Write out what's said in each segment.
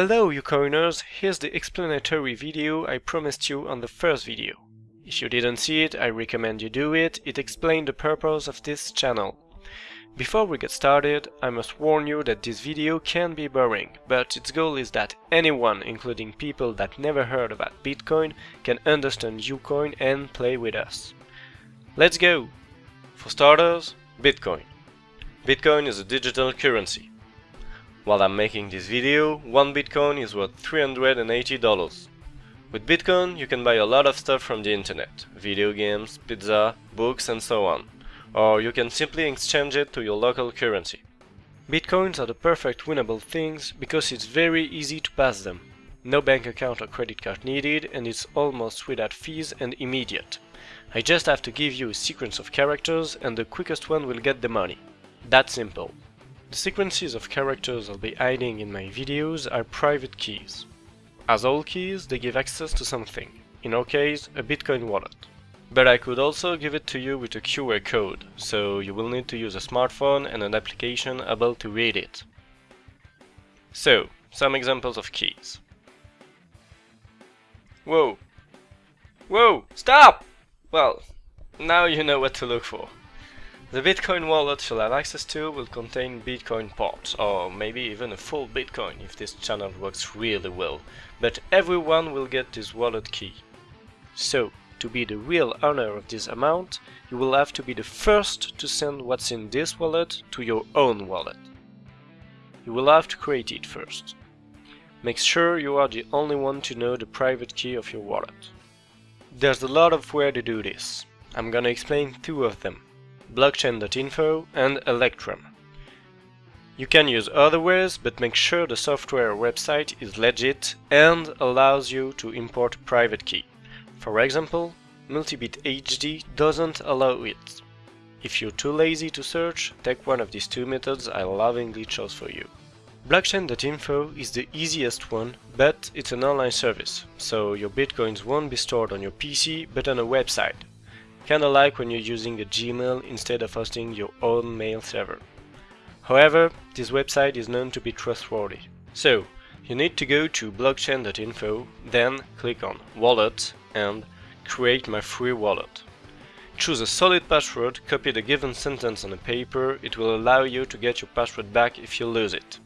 Hello you coiners, here's the explanatory video I promised you on the first video. If you didn't see it, I recommend you do it, it explained the purpose of this channel. Before we get started, I must warn you that this video can be boring, but its goal is that anyone, including people that never heard about Bitcoin, can understand Ucoin and play with us. Let's go! For starters, Bitcoin. Bitcoin is a digital currency. While I'm making this video, one Bitcoin is worth $380. With Bitcoin, you can buy a lot of stuff from the internet, video games, pizza, books and so on. Or you can simply exchange it to your local currency. Bitcoins are the perfect winnable things because it's very easy to pass them. No bank account or credit card needed and it's almost without fees and immediate. I just have to give you a sequence of characters and the quickest one will get the money. That simple. The sequences of characters I'll be hiding in my videos are private keys. As all keys, they give access to something, in our case, a Bitcoin wallet. But I could also give it to you with a QR code, so you will need to use a smartphone and an application able to read it. So, some examples of keys. Whoa! Whoa! Stop! Well, now you know what to look for. The Bitcoin wallet you'll have access to will contain Bitcoin parts, or maybe even a full Bitcoin if this channel works really well, but everyone will get this wallet key. So, to be the real owner of this amount, you will have to be the first to send what's in this wallet to your own wallet. You will have to create it first. Make sure you are the only one to know the private key of your wallet. There's a lot of where to do this. I'm gonna explain two of them blockchain.info and Electrum. You can use other ways, but make sure the software website is legit and allows you to import private key. For example, Multibit HD doesn't allow it. If you're too lazy to search, take one of these two methods I lovingly chose for you. Blockchain.info is the easiest one, but it's an online service, so your bitcoins won't be stored on your PC but on a website, kinda like when you're using a Gmail instead of hosting your own mail server. However, this website is known to be trustworthy. So, you need to go to blockchain.info, then click on Wallet and Create my free wallet. Choose a solid password, copy the given sentence on a paper, it will allow you to get your password back if you lose it.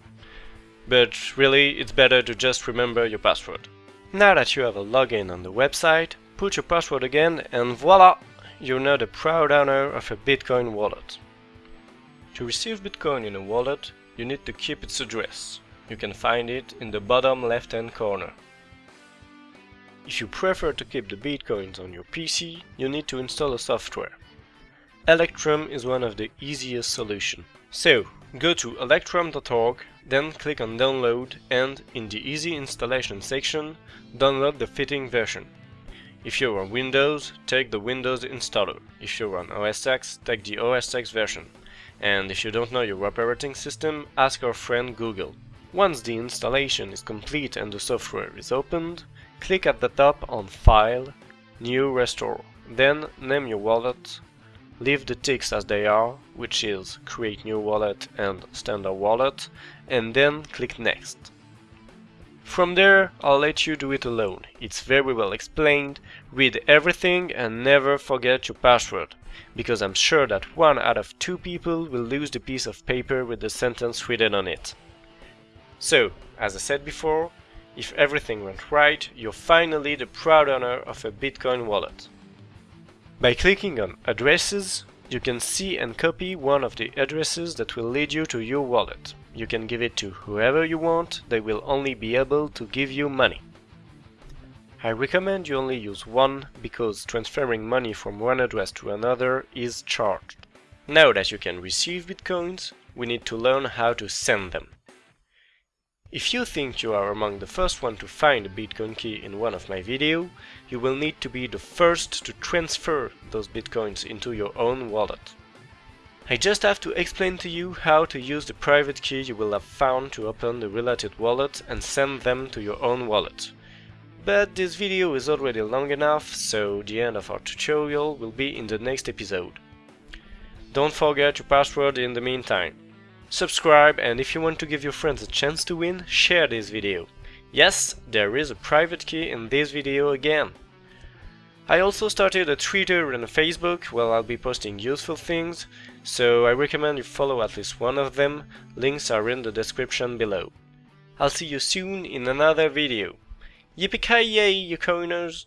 But really, it's better to just remember your password. Now that you have a login on the website, put your password again and voila! You're now the proud owner of a Bitcoin wallet. To receive Bitcoin in a wallet, you need to keep its address. You can find it in the bottom left hand corner. If you prefer to keep the Bitcoins on your PC, you need to install a software. Electrum is one of the easiest solutions. So, go to electrum.org, then click on download and, in the easy installation section, download the fitting version. If you're on Windows, take the Windows installer. If you're on OS X, take the OS X version. And if you don't know your operating system, ask our friend Google. Once the installation is complete and the software is opened, click at the top on File, New Restore. Then name your wallet, leave the ticks as they are, which is Create New Wallet and Standard Wallet, and then click Next. From there, I'll let you do it alone. It's very well explained, read everything and never forget your password, because I'm sure that one out of two people will lose the piece of paper with the sentence written on it. So, as I said before, if everything went right, you're finally the proud owner of a Bitcoin wallet. By clicking on Addresses, you can see and copy one of the addresses that will lead you to your wallet. You can give it to whoever you want, they will only be able to give you money. I recommend you only use one, because transferring money from one address to another is charged. Now that you can receive bitcoins, we need to learn how to send them. If you think you are among the first one to find a bitcoin key in one of my videos, you will need to be the first to transfer those bitcoins into your own wallet. I just have to explain to you how to use the private key you will have found to open the related wallet and send them to your own wallet. But this video is already long enough, so the end of our tutorial will be in the next episode. Don't forget your password in the meantime. Subscribe and if you want to give your friends a chance to win, share this video. Yes, there is a private key in this video again. I also started a Twitter and a Facebook where I'll be posting useful things, so I recommend you follow at least one of them, links are in the description below. I'll see you soon in another video. Yippee-ki-yay, you coiners!